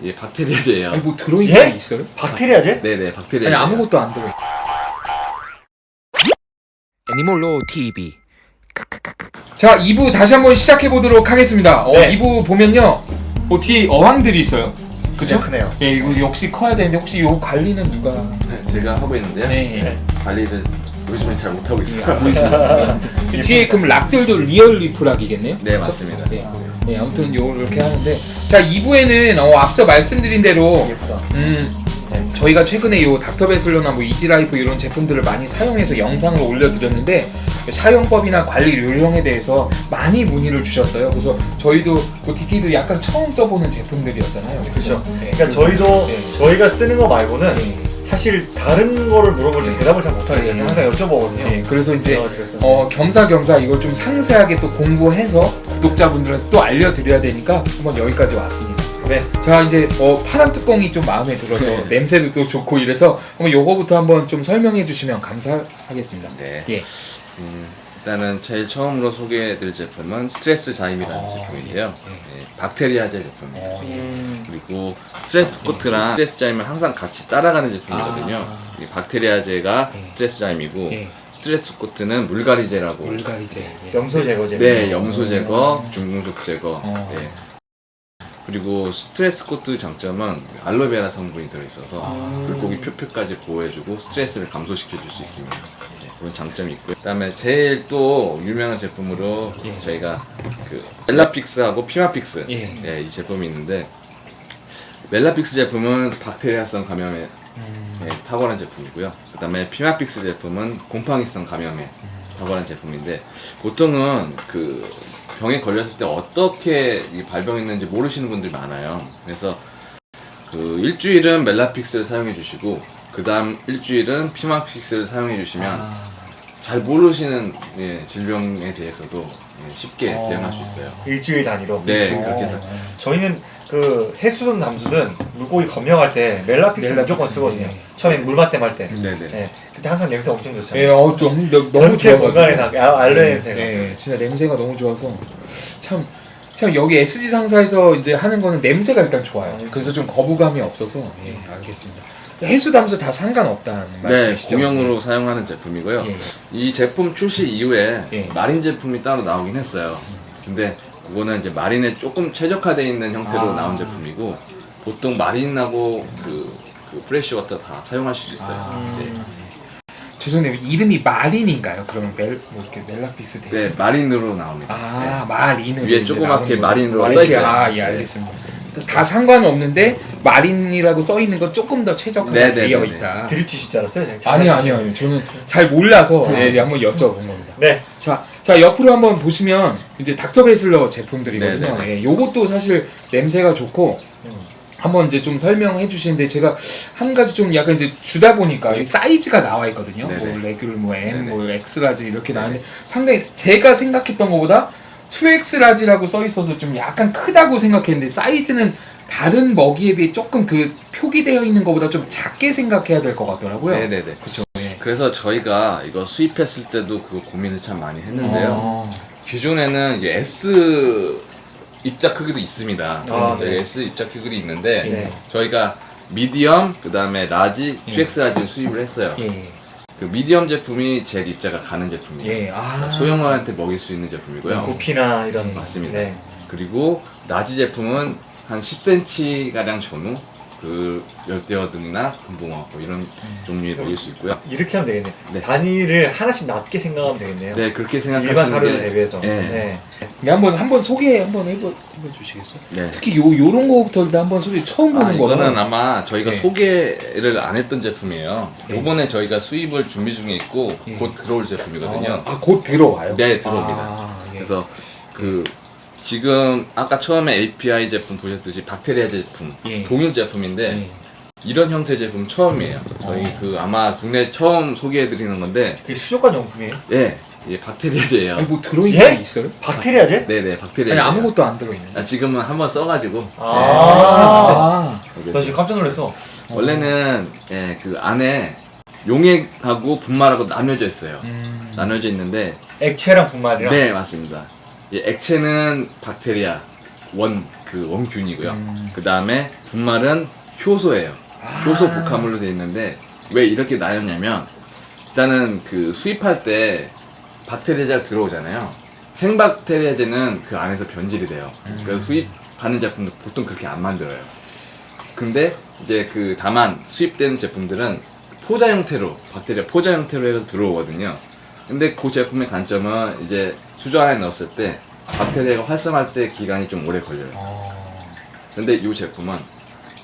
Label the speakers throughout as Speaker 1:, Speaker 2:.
Speaker 1: 이게 박테리아제예요.
Speaker 2: 아니 뭐 들어있는
Speaker 3: 예?
Speaker 2: 게 있어요?
Speaker 3: 박테리아제?
Speaker 1: 네네 박테리아.
Speaker 2: 아니 아무것도 안 들어.
Speaker 4: 애니몰로 TV
Speaker 2: 자 2부 다시 한번 시작해 보도록 하겠습니다. 어,
Speaker 3: 네.
Speaker 2: 2부 보면요. 어, 뒤에 어항들이 있어요. 그쵸?
Speaker 3: 크네요.
Speaker 2: 예, 이거 역시 커야 되는데 혹시 요 관리는 누가?
Speaker 1: 네, 제가 하고 있는데요.
Speaker 2: 네.
Speaker 3: 네.
Speaker 1: 관리를 요즘엔 잘 못하고 있어요.
Speaker 2: 그 뒤에 그럼 rock들도 real reef rock이겠네요?
Speaker 1: 네 맞습니다.
Speaker 2: 네. 네, 아무튼 요렇게 하는데 자 2부에는 어, 앞서 말씀드린 대로. 음
Speaker 3: 네.
Speaker 2: 저희가 최근에 요 닥터베슬러나 뭐 이지라이프 이런 제품들을 많이 사용해서 영상을 올려드렸는데 사용법이나 관리 요령에 대해서 많이 문의를 주셨어요. 그래서 저희도 뭐 디키도 약간 처음 써보는 제품들이었잖아요.
Speaker 3: 그렇죠.
Speaker 2: 네,
Speaker 3: 그러니까 저희도
Speaker 2: 네.
Speaker 3: 저희가 쓰는 거 말고는
Speaker 2: 네.
Speaker 3: 사실 다른 거를 물어볼 때 대답을 잘 못하겠어요.
Speaker 2: 네.
Speaker 3: 항상 여쭤보거든요.
Speaker 2: 네, 그래서 이제
Speaker 3: 어,
Speaker 2: 겸사겸사 이걸 좀 상세하게 또 공부해서 구독자분들은 또 알려드려야 되니까 한번 여기까지 왔습니다.
Speaker 3: 네.
Speaker 2: 자 이제 어, 파란 뚜껑이 좀 마음에 들어서
Speaker 1: 네.
Speaker 2: 냄새도 또 좋고 이래서 한번 요거부터 한번 좀 설명해 주시면 감사하겠습니다.
Speaker 1: 네.
Speaker 2: 예.
Speaker 1: 음, 일단은 제일 처음으로 소개해드릴 제품은 스트레스 자임이라는
Speaker 2: 아,
Speaker 1: 제품인데요.
Speaker 2: 예,
Speaker 1: 네, 박테리아제 제품이에요.
Speaker 2: 어, 예.
Speaker 3: 음,
Speaker 1: 그리고 스트레스 코트랑 스트레스 자임을 항상 같이 따라가는 제품이거든요.
Speaker 2: 아.
Speaker 1: 이 박테리아제가
Speaker 2: 예.
Speaker 1: 스트레스 자임이고
Speaker 2: 예.
Speaker 1: 스트레스 코트는 물갈이제라고.
Speaker 2: 물갈이제. 예.
Speaker 3: 염소 제거제.
Speaker 1: 네, 염소
Speaker 2: 음.
Speaker 1: 제거, 중금속 제거.
Speaker 2: 어.
Speaker 1: 네. 그리고 스트레스 코트 장점은 알로에베라 성분이 들어있어서
Speaker 2: 아.
Speaker 1: 물고기 표피까지 보호해주고 스트레스를 감소시켜줄 수 있습니다. 네, 그런 장점이 있고요. 그 다음에 제일 또 유명한 제품으로
Speaker 2: 예.
Speaker 1: 저희가 그 멜라픽스하고 피마픽스
Speaker 2: 예.
Speaker 1: 네, 이 제품이 있는데 멜라픽스 제품은 박테리아성 감염에
Speaker 2: 음.
Speaker 1: 네, 탁월한 제품이고요. 그 다음에 피마픽스 제품은 곰팡이성 감염에 탁월한 제품인데 보통은 그 병에 걸렸을 때 어떻게 이 발병했는지 모르시는 분들이 많아요. 그래서 그 일주일은 멜라픽스를 사용해 주시고 그 다음 일주일은 피마픽스를 사용해 주시면
Speaker 2: 아.
Speaker 1: 잘 모르시는 예, 질병에 대해서도 예, 쉽게
Speaker 2: 어.
Speaker 1: 대응할 수 있어요.
Speaker 3: 일주일 단위로.
Speaker 1: 네,
Speaker 2: 어.
Speaker 1: 그렇게 해서
Speaker 3: 저희는 그 해수든 담수든 물고기 검역할 때 멜라픽스
Speaker 2: 멜라픽스,
Speaker 3: 무조건 쓰거든요.
Speaker 2: 네.
Speaker 3: 처음에 물맞댐 할 때.
Speaker 1: 네네.
Speaker 3: 네. 그때 항상 냄새 엄청
Speaker 2: 예,
Speaker 3: 좋잖아요.
Speaker 2: 어, 좀 너- 너무
Speaker 3: 전체
Speaker 2: 좋아가지고.
Speaker 3: 공간에 다 아, 알로에
Speaker 2: 네,
Speaker 3: 냄새가.
Speaker 2: 네, 진짜 냄새가 너무 좋아서 참. 참 여기 SG 상사에서 이제 하는 거는 냄새가 일단 좋아요.
Speaker 3: 아,
Speaker 2: 그래서 좀 거부감이 없어서 예, 알겠습니다. 해수 담수 다 상관없다는
Speaker 1: 네,
Speaker 2: 말씀이시죠?
Speaker 1: 공용으로 사용하는 제품이고요.
Speaker 2: 예.
Speaker 1: 이 제품 출시 이후에
Speaker 2: 예.
Speaker 1: marine 제품이 따로 나오긴 했어요. 근데 그거는 이제 marine에 조금 최적화되어 있는 형태로
Speaker 2: 아.
Speaker 1: 나온 제품이고 보통 marine하고 그, 그 freshwater 다 사용하실 수 있어요.
Speaker 2: 아.
Speaker 1: 네.
Speaker 2: 죄송해요. 이름이 marine인가요? 그러면 멜, 뭐 이렇게 멜라픽스 대신?
Speaker 1: 네, marine으로 나옵니다.
Speaker 2: 아, marine으로
Speaker 1: 위에 조그맣게. marine으로
Speaker 2: 아,
Speaker 1: 써
Speaker 2: 이렇게,
Speaker 1: 있어요.
Speaker 2: 아, 예,
Speaker 1: 네.
Speaker 2: 알겠습니다. 다 상관은 없는데 marine이라고 써 있는 건 조금 더 최적화가
Speaker 1: 네, 네,
Speaker 2: 되어
Speaker 1: 네, 네.
Speaker 2: 있다.
Speaker 3: 드립치실 줄 알았어요? 그냥
Speaker 2: 아니요, 아니요, 아니요. 저는 잘 몰라서 예, 예, 한번 여쭤본 겁니다.
Speaker 3: 네.
Speaker 2: 자, 자 옆으로 한번 보시면 이제 닥터 베슬러 제품들이거든요.
Speaker 1: 네,
Speaker 2: 예, 요것도 사실 냄새가 좋고
Speaker 3: 음.
Speaker 2: 한번 이제 좀 설명해 주시는데 제가 한 가지 좀 약간 이제 주다 보니까 이 사이즈가 나와 있거든요.
Speaker 1: 네네.
Speaker 2: 뭐 레귤, 뭐 M,
Speaker 1: 네네.
Speaker 2: 뭐 X large 이렇게 나왔는데 상당히 제가 생각했던 것보다 2X라지라고 써 있어서 좀 약간 크다고 생각했는데 사이즈는 다른 먹이에 비해 조금 그 표기되어 있는 것보다 좀 작게 생각해야 될 것 같더라고요.
Speaker 1: 네네네.
Speaker 2: 그렇죠. 예.
Speaker 1: 그래서 저희가 이거 수입했을 때도 그 고민을 참 많이 했는데요.
Speaker 2: 어.
Speaker 1: 기존에는 이제 S 입자 크기도 있습니다.
Speaker 3: 아,
Speaker 1: 저희
Speaker 3: 네.
Speaker 1: S 입자 크기도 있는데
Speaker 2: 네.
Speaker 1: 저희가 medium 그 다음에 large,
Speaker 2: 예.
Speaker 1: 2X 라지를 수입을 했어요.
Speaker 2: 예.
Speaker 1: 그 medium 제품이 제일 입자가 가는 제품이에요.
Speaker 2: 예. 아.
Speaker 1: 소형어한테 먹일 수 있는 제품이고요.
Speaker 3: 구피나 이런.
Speaker 2: 네,
Speaker 1: 맞습니다.
Speaker 3: 네.
Speaker 1: 그리고 large 제품은 한 10cm 가량 전후 그 열대어등이나 금붕어 뭐 이런 종류에 먹일 수 있고요.
Speaker 3: 이렇게 하면 되겠네.
Speaker 1: 네.
Speaker 3: 단위를 하나씩 낮게 생각하면 되겠네요.
Speaker 1: 네 그렇게
Speaker 3: 일반
Speaker 1: 생각하시는
Speaker 3: 사료에
Speaker 1: 게
Speaker 3: 대비해서.
Speaker 1: 예.
Speaker 3: 네.
Speaker 2: 네, 한번 한번 소개 한번 해보 해봐 주시겠어요?
Speaker 1: 네.
Speaker 2: 특히 요 요런 거부터 일단 한번 소개 처음
Speaker 1: 아,
Speaker 2: 보는
Speaker 1: 이거는
Speaker 2: 거는
Speaker 1: 아마 저희가
Speaker 2: 네.
Speaker 1: 소개를 안 했던 제품이에요.
Speaker 2: 네.
Speaker 1: 이번에 저희가 수입을 준비 중에 있고
Speaker 2: 예.
Speaker 1: 곧 들어올 제품이거든요.
Speaker 2: 아곧 들어와요.
Speaker 1: 네, 들어옵니다.
Speaker 2: 아, 예.
Speaker 1: 그래서 그 지금 아까 처음에 API 제품 보셨듯이 박테리아 제품
Speaker 2: 예.
Speaker 1: 동일 제품인데
Speaker 2: 예.
Speaker 1: 이런 형태 제품 처음이에요. 저희
Speaker 2: 어.
Speaker 1: 그 아마 국내 처음 소개해드리는 건데
Speaker 3: 그게 수족관 용품이에요?
Speaker 1: 예, 이게 박테리아제예요.
Speaker 2: 아니 뭐 들어있는
Speaker 3: 예?
Speaker 2: 게 있어요?
Speaker 3: 박테리아제?
Speaker 1: 네네 박테리아.
Speaker 2: 아니 아무것도 안 들어있는데.
Speaker 1: 아, 지금은 한번 써가지고
Speaker 3: 아.
Speaker 2: 아.
Speaker 3: 나 지금 깜짝 놀랐어.
Speaker 1: 원래는 예, 그 안에 용액하고 분말하고 나뉘어져 있어요.
Speaker 2: 음.
Speaker 1: 나뉘어져 있는데
Speaker 3: 액체랑 분말이랑.
Speaker 1: 네 맞습니다. 이 액체는 박테리아 원 그 원균이고요.
Speaker 2: 음.
Speaker 1: 그 다음에 분말은 효소예요.
Speaker 2: 아.
Speaker 1: 효소 복합물로 되어 있는데 왜 이렇게 나뉘었냐면 일단은 그 수입할 때 박테리아가 들어오잖아요. 생박테리아제는 그 안에서 변질이 돼요.
Speaker 2: 음.
Speaker 1: 그래서 수입하는 제품도 보통 그렇게 안 만들어요. 근데 이제 그 다만 수입되는 제품들은 포자 형태로 박테리아 포자 형태로 해서 들어오거든요. 근데 그 제품의 단점은 이제 수저 안에 넣었을 때 박테리아가 활성할 때 기간이 좀 오래 걸려요.
Speaker 2: 어.
Speaker 1: 근데 이 제품은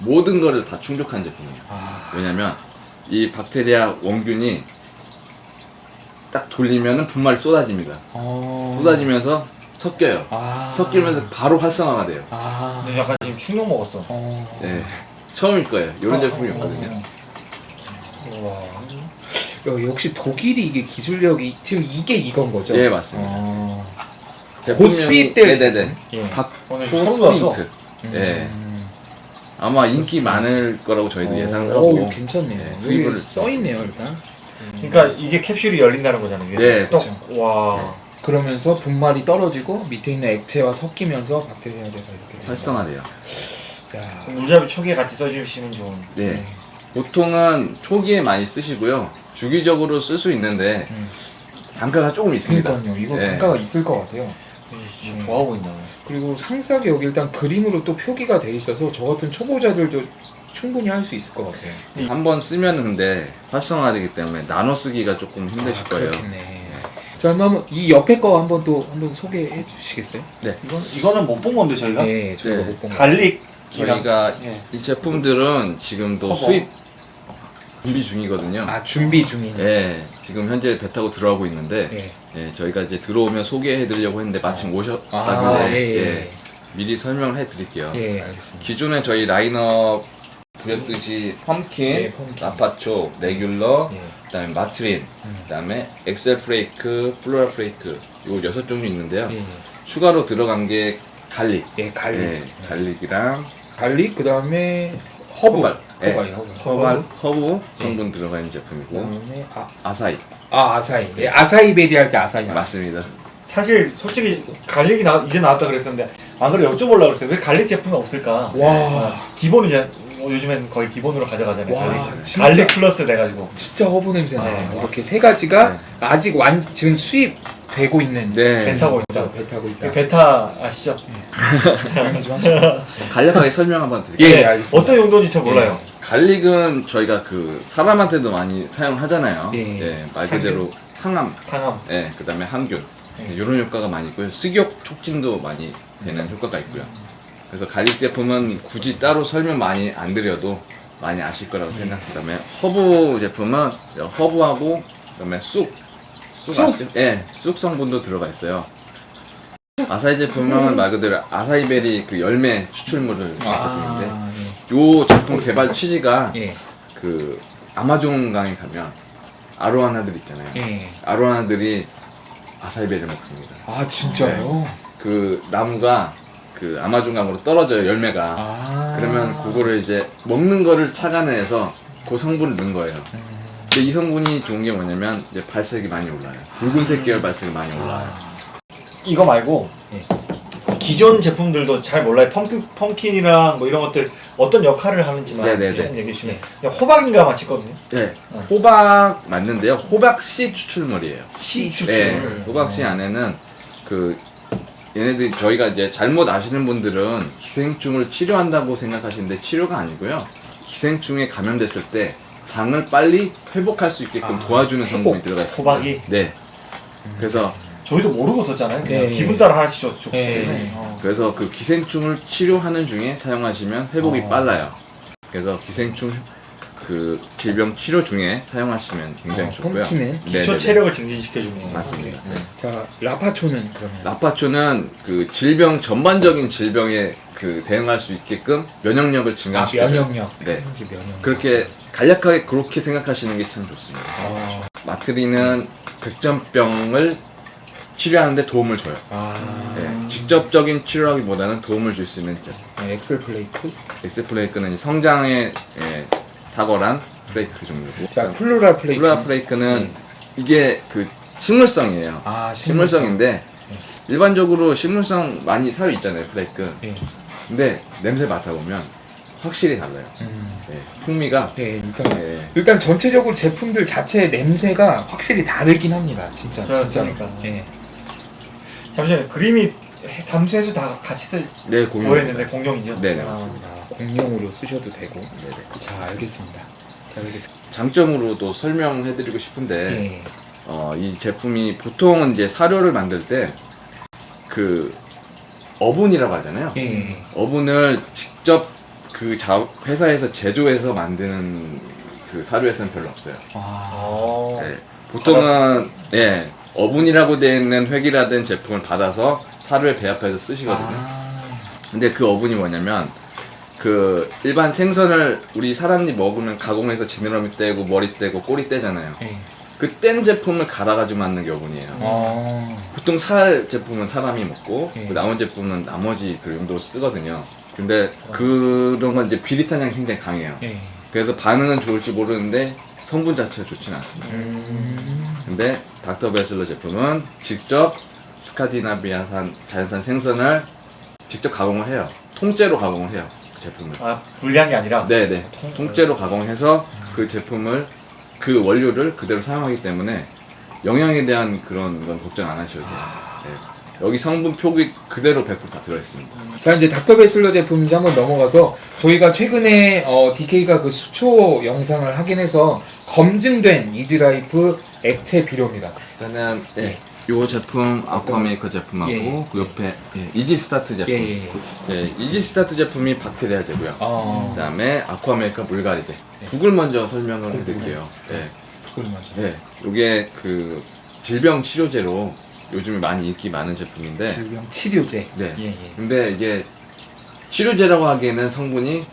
Speaker 1: 모든 거를 다 충족한 제품이에요.
Speaker 2: 아.
Speaker 1: 왜냐면 이 박테리아 원균이 딱 돌리면은 분말이 쏟아집니다.
Speaker 2: 어.
Speaker 1: 쏟아지면서 섞여요.
Speaker 2: 아.
Speaker 1: 섞이면서 바로 활성화가 돼요.
Speaker 2: 아.
Speaker 3: 근데 약간 지금 충격 먹었어.
Speaker 2: 어.
Speaker 1: 네. 처음일 거예요. 이런
Speaker 3: 어,
Speaker 1: 제품이
Speaker 3: 어,
Speaker 1: 없거든요.
Speaker 3: 우와.
Speaker 2: 야, 역시 독일이 이게 기술력이 지금 이게 이건 거죠?
Speaker 1: 예, 맞습니다.
Speaker 2: 어.
Speaker 1: 제품명이-
Speaker 2: 수입될
Speaker 1: 네네네.
Speaker 2: 예.
Speaker 1: 닥터
Speaker 3: 처음 봤어.
Speaker 1: 스프린트.
Speaker 2: 음.
Speaker 1: 예. 아마 인기 많을 거라고 저희도
Speaker 2: 어,
Speaker 1: 예상을
Speaker 2: 어,
Speaker 1: 하고.
Speaker 2: 괜찮네요.
Speaker 1: 네,
Speaker 2: 여기
Speaker 1: 수입을
Speaker 2: 써 있네요, 일단.
Speaker 3: 그러니까 이게 캡슐이 열린다는 거잖아요.
Speaker 1: 네,
Speaker 3: 또,
Speaker 2: 그쵸.
Speaker 3: 와.
Speaker 2: 그러면서 분말이 떨어지고 밑에 있는 액체와 섞이면서 박테리아제가 이렇게
Speaker 1: 활성화돼요.
Speaker 3: 물잡이 초기에 같이 써주시면 좋은.
Speaker 1: 네. 보통은 초기에 많이 쓰시고요. 주기적으로 쓸 수 있는데
Speaker 2: 음.
Speaker 1: 단가가 조금 있습니다.
Speaker 2: 그러니까요. 이거
Speaker 1: 네.
Speaker 2: 단가가 있을 것 같아요.
Speaker 3: 진짜
Speaker 2: 음.
Speaker 3: 좋아 보인다.
Speaker 2: 그리고 상세하게 여기 일단 그림으로 또 표기가 돼 있어서 저 같은 초보자들도 충분히 할 수 있을 것 같아요.
Speaker 1: 한 번 쓰면 근데 활성화되기 때문에 나눠 쓰기가 조금 힘드실
Speaker 2: 아,
Speaker 1: 거예요.
Speaker 2: 그렇겠네. 자, 한번 이 옆에 거 한번 또 한번 소개해 주시겠어요?
Speaker 3: 이건 이거는 못 본 건데 저희가
Speaker 2: 네, 저희가
Speaker 1: 네.
Speaker 2: 못본 거.
Speaker 3: garlic.
Speaker 1: 저희가
Speaker 3: 예.
Speaker 1: 이 제품들은 지금도
Speaker 3: 커버.
Speaker 1: 수입 준비 중이거든요.
Speaker 2: 아, 준비 중인.
Speaker 1: 예, 지금 현재 배 타고 들어가고 있는데
Speaker 2: 예.
Speaker 1: 예, 저희가 이제 들어오면 소개해 드리려고 했는데 마침
Speaker 2: 아,
Speaker 1: 오셨다길래
Speaker 2: 예, 예.
Speaker 1: 예, 미리 설명을 해 드릴게요.
Speaker 2: 예, 알겠습니다.
Speaker 1: 기존에 저희 라인업 보셨듯이 pumpkin,
Speaker 2: 예,
Speaker 1: pumpkin. Lapacho, regular,
Speaker 2: 예.
Speaker 1: 그다음에 Matrine,
Speaker 2: 음.
Speaker 1: 그다음에 Excel flake, Flora flake 요 여섯 종류 있는데요.
Speaker 2: 예, 예.
Speaker 1: 추가로 들어간 게 garlic,
Speaker 2: 예, garlic.
Speaker 1: 예, garlic이랑
Speaker 2: garlic 그다음에 허브.
Speaker 1: herbal, 예.
Speaker 2: herbal, 허브.
Speaker 1: herbal,
Speaker 2: 네.
Speaker 1: 허브 성분 들어가 있는 제품이고
Speaker 2: 그다음에 아,
Speaker 1: 아사히
Speaker 2: 아 아사히. 예, acai berry 할 때 acai.
Speaker 1: 맞습니다.
Speaker 3: 사실 솔직히 garlic이 나, 이제 나왔다 그랬었는데 안 그래 여쭤보려고 그랬어요. 왜 garlic 제품이 없을까?
Speaker 2: 와.
Speaker 3: 어, 기본 이제 뭐 요즘엔 거의 기본으로 가져가잖아요.
Speaker 2: 와,
Speaker 3: garlic.
Speaker 2: 진짜.
Speaker 3: garlic 플러스 돼가지고.
Speaker 2: 진짜 허브 냄새 나요.
Speaker 3: 네.
Speaker 2: 이렇게 세 가지가
Speaker 1: 네.
Speaker 2: 아직 완 지금 수입 되고 있는
Speaker 1: 네.
Speaker 3: 배 타고 있다.
Speaker 2: 배 타고 있다.
Speaker 3: 배 타 아시죠?
Speaker 2: 좀 하시죠.
Speaker 1: 간략하게 설명 한번 드릴게요.
Speaker 2: 예,
Speaker 3: 네,
Speaker 2: 알겠습니다.
Speaker 3: 어떤 용도인지 잘 몰라요.
Speaker 1: garlic은 저희가 그 사람한테도 많이 사용하잖아요.
Speaker 2: 예.
Speaker 1: 네, 말 그대로 항암,
Speaker 3: 항암.
Speaker 1: 네, 그다음에 항균
Speaker 3: 예.
Speaker 1: 이런 효과가 많이 있고요. 식욕 촉진도 많이 되는 효과가 있고요. 그래서 garlic 제품은 굳이 따로 설명 많이 안 드려도 많이 아실 거라고 생각합니다. 그다음에 허브 제품은 허브하고 그다음에 쑥, 쑥? 예, 쑥 성분도 들어가 있어요. 아사히 제품은 말 그대로 아사히베리 그 열매 추출물을 제품인데
Speaker 2: 아,
Speaker 1: 요 제품 개발 취지가
Speaker 2: 예. 예.
Speaker 1: 그 아마존 강에 가면 아로하나들 있잖아요.
Speaker 2: 예.
Speaker 1: 아로하나들이 아사이베를 먹습니다.
Speaker 2: 아 진짜요?
Speaker 1: 그 나무가 그 아마존 강으로 떨어져요 열매가.
Speaker 2: 아.
Speaker 1: 그러면 그거를 이제 먹는 거를 착안해서 그 성분을 넣은 거예요.
Speaker 2: 음.
Speaker 1: 근데 이 성분이 좋은 게 뭐냐면 이제 발색이 많이 올라요. 붉은색 계열 발색이 많이 올라요.
Speaker 3: 이거 말고
Speaker 2: 예.
Speaker 3: 기존 제품들도 잘 몰라요. 펌킨, 펌킨이랑 뭐 이런 것들 어떤 역할을 하는지만
Speaker 1: 네네네.
Speaker 3: 조금 얘기해 주시면 그냥 호박인가 맞히거든요.
Speaker 1: 네,
Speaker 3: 어.
Speaker 1: 호박 맞는데요. 호박 씨 추출물이에요.
Speaker 2: 씨
Speaker 1: 네,
Speaker 2: 추출.
Speaker 1: 호박 씨 안에는 그 얘네들이 저희가 이제 잘못 아시는 분들은 기생충을 치료한다고 생각하시는데 치료가 아니고요. 기생충에 감염됐을 때 장을 빨리 회복할 수 있게끔
Speaker 2: 아,
Speaker 1: 도와주는
Speaker 2: 회복.
Speaker 1: 성분이 들어가 있습니다.
Speaker 3: 호박이
Speaker 1: 네. 그래서
Speaker 3: 저희도 모르고 썼잖아요. 그냥
Speaker 2: 예,
Speaker 3: 기분
Speaker 2: 예.
Speaker 3: 따라 하나씩 줬기
Speaker 2: 예,
Speaker 3: 때문에.
Speaker 2: 예.
Speaker 3: 어.
Speaker 1: 그래서 그 기생충을 치료하는 중에 사용하시면 회복이
Speaker 2: 어.
Speaker 1: 빨라요. 그래서 기생충 그 질병 치료 중에 사용하시면 굉장히
Speaker 2: 어,
Speaker 1: 좋고요.
Speaker 2: 펌킨은
Speaker 3: 기초. 체력을 증진시켜주는
Speaker 1: 맞습니다. 네.
Speaker 2: 자 라파초는 그러면
Speaker 1: 라파초는 그 질병 전반적인 질병에 그 대응할 수 있게끔 면역력을
Speaker 2: 아
Speaker 1: 증강시켜요.
Speaker 2: 면역력.
Speaker 1: 네.
Speaker 2: 면역력.
Speaker 1: 그렇게 간략하게 그렇게 생각하시는 게 참 좋습니다.
Speaker 2: 아.
Speaker 1: Matrine은 백점병을 치료하는데 도움을 줘요.
Speaker 2: 아.
Speaker 1: 네, 직접적인 치료하기보다는 도움을 줄 수 있는.
Speaker 2: 네,
Speaker 1: Excel flake. Excel flake는 성장에 예, 탁월한 flake 종류고.
Speaker 2: 자
Speaker 1: Flora flake. Flora flake는 이게 그 식물성이에요.
Speaker 2: 아 식물성.
Speaker 1: 식물성인데 일반적으로 식물성 많이 사유 있잖아요 플레이크.
Speaker 2: 예.
Speaker 1: 근데 냄새 맡아보면 확실히 달라요.
Speaker 2: 음.
Speaker 1: 네, 풍미가
Speaker 2: 네, 일단
Speaker 1: 네,
Speaker 2: 일단 전체적으로 제품들 자체 냄새가 확실히 다르긴 합니다. 진짜
Speaker 3: 저-
Speaker 2: 진짜.
Speaker 3: 그러니까.
Speaker 2: 네.
Speaker 3: 잠시만요. 그림이 담수 해수 다 같이 쓰
Speaker 1: 네.
Speaker 3: 보였는데 공룡이죠?
Speaker 1: 네, 네,
Speaker 3: 아,
Speaker 1: 맞습니다.
Speaker 2: 아, 공룡으로 쓰셔도 되고.
Speaker 1: 네네.
Speaker 2: 자 알겠습니다. 자 이렇게
Speaker 1: 장점으로도 설명해드리고 싶은데
Speaker 2: 네.
Speaker 1: 어, 이 제품이 보통은 이제 사료를 만들 때 그 어분이라고 하잖아요.
Speaker 2: 예.
Speaker 1: 어분을 직접 그 자, 회사에서 제조해서 만드는 그 사료에서는 별로 없어요.
Speaker 2: 아.
Speaker 3: 어.
Speaker 1: 네, 보통은 예 어분이라고 되어 있는 획일화된 제품을 받아서 사료에 배합해서 쓰시거든요.
Speaker 2: 아.
Speaker 1: 근데 그 어분이 뭐냐면 그 일반 생선을 우리 사람이 먹으면 가공해서 지느러미 떼고 머리 떼고 꼬리 떼잖아요.
Speaker 2: 예.
Speaker 1: 그 뗀 제품을 갈아가지고 만든 게 어분이에요.
Speaker 2: 아.
Speaker 1: 보통 살 제품은 사람이 먹고
Speaker 2: 예.
Speaker 1: 그 남은 제품은 나머지 그 용도로 쓰거든요. 근데 그런 건 이제 비릿한 향이 굉장히 강해요.
Speaker 2: 예.
Speaker 1: 그래서 반응은 좋을지 모르는데 성분 자체가 좋지는 않습니다.
Speaker 2: 음.
Speaker 1: 근데 닥터 베슬러 제품은 직접 스카디나비아산 자연산 생선을 직접 가공을 해요. 통째로 가공을 해요. 그 제품을.
Speaker 3: 아 불량이 아니라
Speaker 1: 네네.
Speaker 3: 통-
Speaker 1: 통째로 가공해서 그 제품을 그 원료를 그대로 사용하기 때문에 영양에 대한 그런 건 걱정 안 하셔도 돼요. 네. 여기 성분 표기 그대로 100%다 들어있습니다.
Speaker 2: 자 이제 Dr. Bassleer 제품 이제 한번 넘어가서 저희가 최근에 어, DK가 그 수초 영상을 확인해서 검증된 Easy-Life 액체 비료입니다.
Speaker 1: 일단은
Speaker 2: 예.
Speaker 1: 예. 요 제품 AquaMaker 제품하고
Speaker 2: 예.
Speaker 1: 그 옆에 예, EasyStart 제품.
Speaker 2: 예, 예,
Speaker 1: 예, EasyStart 제품이 박테리아제고요.
Speaker 2: 아,
Speaker 1: 그 다음에 AquaMaker 물갈이제.
Speaker 2: 네.
Speaker 1: 국을 먼저 설명을 해드릴게요. 예.
Speaker 2: 그걸 먼저.
Speaker 1: 예. 요게 그 질병 치료제로 요즘에 많이 인기 많은 제품인데.
Speaker 2: 질병 치료제.
Speaker 1: 네.
Speaker 2: 예, 예.
Speaker 1: 근데 이게 치료제라고 하기에는 성분이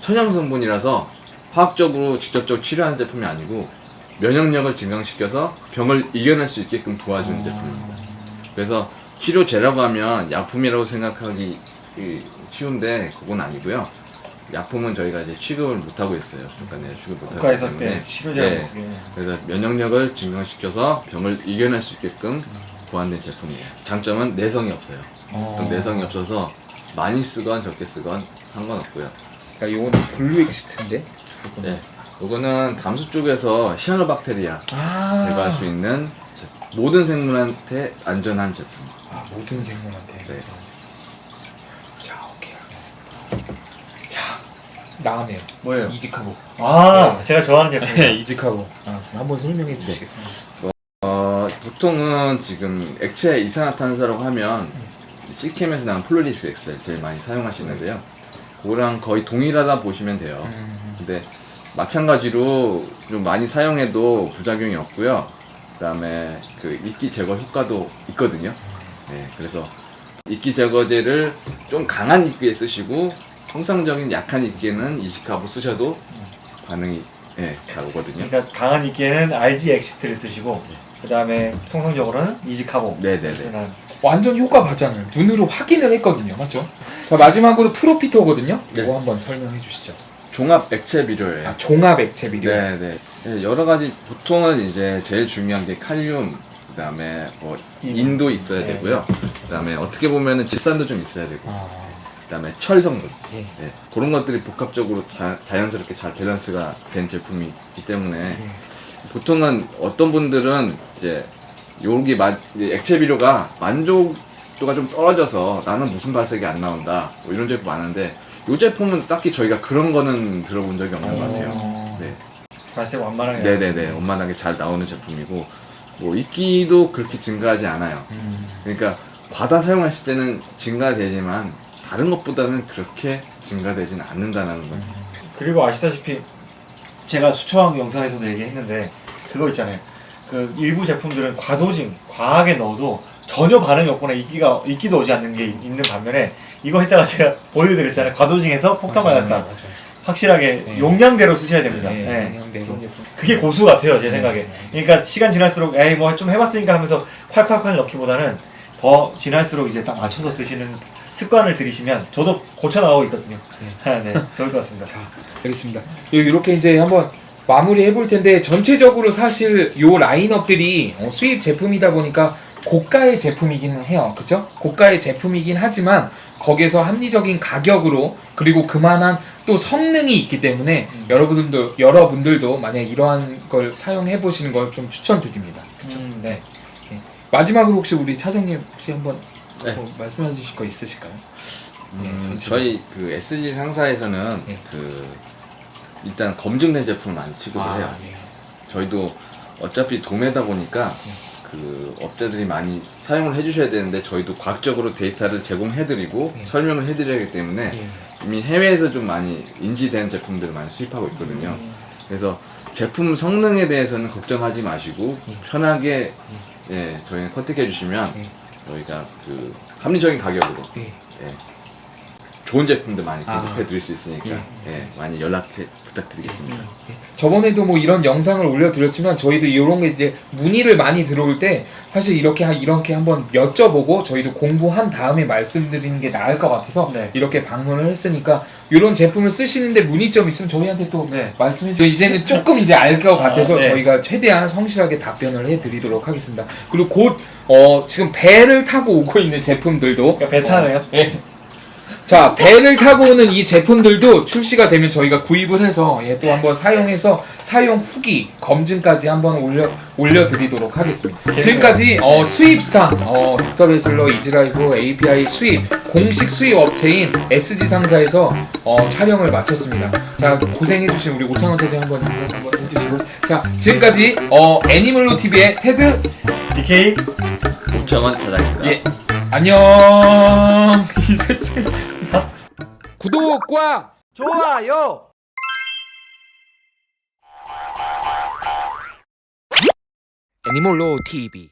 Speaker 1: 천연 성분이라서 화학적으로 직접적으로 치료하는 제품이 아니고 면역력을 증강시켜서 병을 이겨낼 수 있게끔 도와주는
Speaker 2: 아.
Speaker 1: 제품입니다. 그래서 치료제라고 하면 약품이라고 생각하기 이, 쉬운데 그건 아니고요. 약품은 저희가 이제 취급을 못 하고 있어요. 중간에 취급 못 하기
Speaker 3: 국가에서
Speaker 1: 때문에. 네. 그래서 면역력을 증강시켜서 병을 이겨낼 수 있게끔 보완된 제품이에요. 장점은 내성이 없어요.
Speaker 2: 어.
Speaker 1: 내성이 없어서 많이 쓰건 적게 쓰건 상관없고요.
Speaker 2: 자, 요거는 Blue Exit인데.
Speaker 1: 네. 요거는 담수 쪽에서 시아노박테리아
Speaker 2: 아.
Speaker 1: 제거할 수 있는 제- 모든 생물한테 안전한 제품.
Speaker 2: 아, 모든 생물한테.
Speaker 1: 네.
Speaker 2: 자, 오케이, 알겠습니다. 자, 나왔네요.
Speaker 3: 뭐예요?
Speaker 2: EasyCarbo.
Speaker 3: 아
Speaker 2: 네.
Speaker 3: 제가 좋아하는 제품
Speaker 2: 네, EasyCarbo. 나왔습니다. 한번 설명해 주시겠습니다.
Speaker 1: 어, 보통은 지금 액체 이산화탄소라고 하면 Seachem에서 나온 Flourish Excel 제일 많이 사용하시는데요. 그거랑 거의 동일하다 보시면 돼요.
Speaker 2: 음.
Speaker 1: 근데 마찬가지로 좀 많이 사용해도 부작용이 없고요. 그 다음에 그 이끼 제거 효과도 있거든요. 네, 그래서 이끼 제거제를 좀 강한 이끼에 쓰시고 통상적인 약한 이끼에는 EasyCarbo 쓰셔도 반응이 예, 잘 오거든요.
Speaker 3: 그러니까 강한 이끼에는 AlgExit를 쓰시고 그 다음에 통상적으로는 EasyCarbo
Speaker 1: 네네네.
Speaker 3: 쓰는
Speaker 2: 완전 효과 봤잖아요. 눈으로 확인을 했거든요. 맞죠? 자, 마지막으로 ProFito거든요.
Speaker 1: 네.
Speaker 2: 이거 한번 설명해 주시죠.
Speaker 1: 종합 액체 비료예요.
Speaker 2: 아, 종합 액체 비료.
Speaker 1: 네, 네. 네, 여러 가지 보통은 이제 제일 중요한 게 칼륨, 그다음에 뭐
Speaker 3: 인.
Speaker 1: 인도 있어야
Speaker 3: 네.
Speaker 1: 되고요. 그다음에 어떻게 보면은 질산도 좀 있어야 되고,
Speaker 2: 아,
Speaker 1: 그다음에 철 성분.
Speaker 2: 예.
Speaker 1: 네, 그런 것들이 복합적으로 자, 자연스럽게 잘 밸런스가 된 제품이기 때문에
Speaker 2: 예.
Speaker 1: 보통은 어떤 분들은 이제 여기 마, 이제 액체 비료가 만족도가 좀 떨어져서 나는 무슨 발색이 안 나온다 뭐 이런 제품 많은데 이 제품은 딱히 저희가 그런 거는 들어본 적이 없는 것 같아요.
Speaker 2: 어.
Speaker 1: 네.
Speaker 3: 발색 완만하게
Speaker 1: 네네네 원만하게 잘 나오는 제품이고 뭐 이끼도 그렇게 증가하지 않아요.
Speaker 2: 음.
Speaker 1: 그러니까 과다 사용했을 때는 증가되지만 다른 것보다는 그렇게 증가되지는 않는다는 거.
Speaker 3: 그리고 아시다시피 제가 수초왕 영상에서도 얘기했는데 그거 있잖아요. 그 일부 제품들은 과도징, 과하게 넣어도 전혀 반응이 없거나 이끼가 이끼도 오지 않는 게 있는 반면에 이거 했다가 제가 보여드렸잖아요. 과도징해서 폭탄 맞았다.
Speaker 2: 맞아요.
Speaker 3: 확실하게
Speaker 2: 네.
Speaker 3: 용량대로 쓰셔야 됩니다.
Speaker 2: 네,
Speaker 3: 네.
Speaker 2: 영양대로.
Speaker 3: 그게 고수 같아요, 제
Speaker 2: 네.
Speaker 3: 생각에. 그러니까 시간 지날수록 에이 뭐 좀 해봤으니까 하면서 콸콸콸 넣기보다는 더 지날수록 이제 딱 맞춰서 쓰시는 습관을 들이시면 저도 고쳐 나가고 있거든요. 네, 좋을 것 같습니다.
Speaker 2: 자, 알겠습니다. 이렇게 이제 한번 마무리 해볼 텐데 전체적으로 사실 요 라인업들이 어, 수입 제품이다 보니까 고가의 제품이기는 해요. 그쵸? 고가의 제품이긴 하지만 거기에서 합리적인 가격으로 그리고 그만한 또 성능이 있기 때문에
Speaker 3: 음.
Speaker 2: 여러분들도 여러분들도 만약 이러한 걸 사용해 보시는 걸 좀 추천드립니다.
Speaker 3: 음,
Speaker 2: 네. 네. 마지막으로 혹시 우리 차장님 혹시 한번
Speaker 1: 네.
Speaker 2: 뭐 말씀해 주실 거 있으실까요? 네,
Speaker 1: 음,
Speaker 2: 전체적으로.
Speaker 1: 저희 그 SG 상사에서는
Speaker 2: 네.
Speaker 1: 그 일단 검증된 제품을 많이 취급을 해요.
Speaker 2: 예.
Speaker 1: 저희도 어차피 도매다 보니까
Speaker 2: 네.
Speaker 1: 그 업자들이 많이 사용을 해주셔야 되는데 저희도 과학적으로 데이터를 제공해드리고
Speaker 2: 네.
Speaker 1: 설명을 해드려야 하기 때문에
Speaker 2: 예.
Speaker 1: 이미 해외에서 좀 많이 인지된 제품들을 많이 수입하고 있거든요.
Speaker 2: 음.
Speaker 1: 그래서 제품 성능에 대해서는 걱정하지 마시고
Speaker 2: 예.
Speaker 1: 편하게 예, 저희는 컨택해 주시면
Speaker 2: 예.
Speaker 1: 저희가 그 합리적인 가격으로
Speaker 2: 예.
Speaker 1: 예, 좋은 제품들 많이
Speaker 2: 아.
Speaker 1: 공급해 드릴 수 있으니까
Speaker 2: 예.
Speaker 1: 예, 많이 연락해 부탁드리겠습니다.
Speaker 2: 예. 저번에도 뭐 이런 영상을 올려드렸지만 저희도 이런 게 이제 문의를 많이 들어올 때 사실 이렇게 한 이렇게 한번 여쭤보고 저희도 공부한 다음에 말씀드리는 게 나을 것 같아서
Speaker 3: 네.
Speaker 2: 이렇게 방문을 했으니까 이런 제품을 쓰시는데 문의점 있으면 저희한테 또
Speaker 3: 네.
Speaker 2: 말씀해 주세요. 이제는 조금 이제 알 것 같아서
Speaker 3: 아, 네.
Speaker 2: 저희가 최대한 성실하게 답변을 해드리도록 하겠습니다. 그리고 곧 어, 지금 배를 타고 오고 있는 제품들도
Speaker 3: 그러니까 배 타네요.
Speaker 2: 예. 자 배를 타고 오는 이 제품들도 출시가 되면 저희가 구입을 해서 예, 또 한번 사용해서 사용 후기 검증까지 한번 올려 올려드리도록 하겠습니다. 지금까지 어, 수입상 어, Dr. Bassleer Easy-Life API 수입 공식 수입 업체인 SG 상사에서 어, 촬영을 마쳤습니다. 자 고생해주신 우리 오창원 대장 한번 인사 한번 해주시고 자 지금까지 어, 애니멀로 TV의 테드
Speaker 3: DK
Speaker 1: 오청원 차장입니다.
Speaker 2: 예 안녕 이 세상 구독과
Speaker 3: 좋아요.
Speaker 4: 애니몰로 TV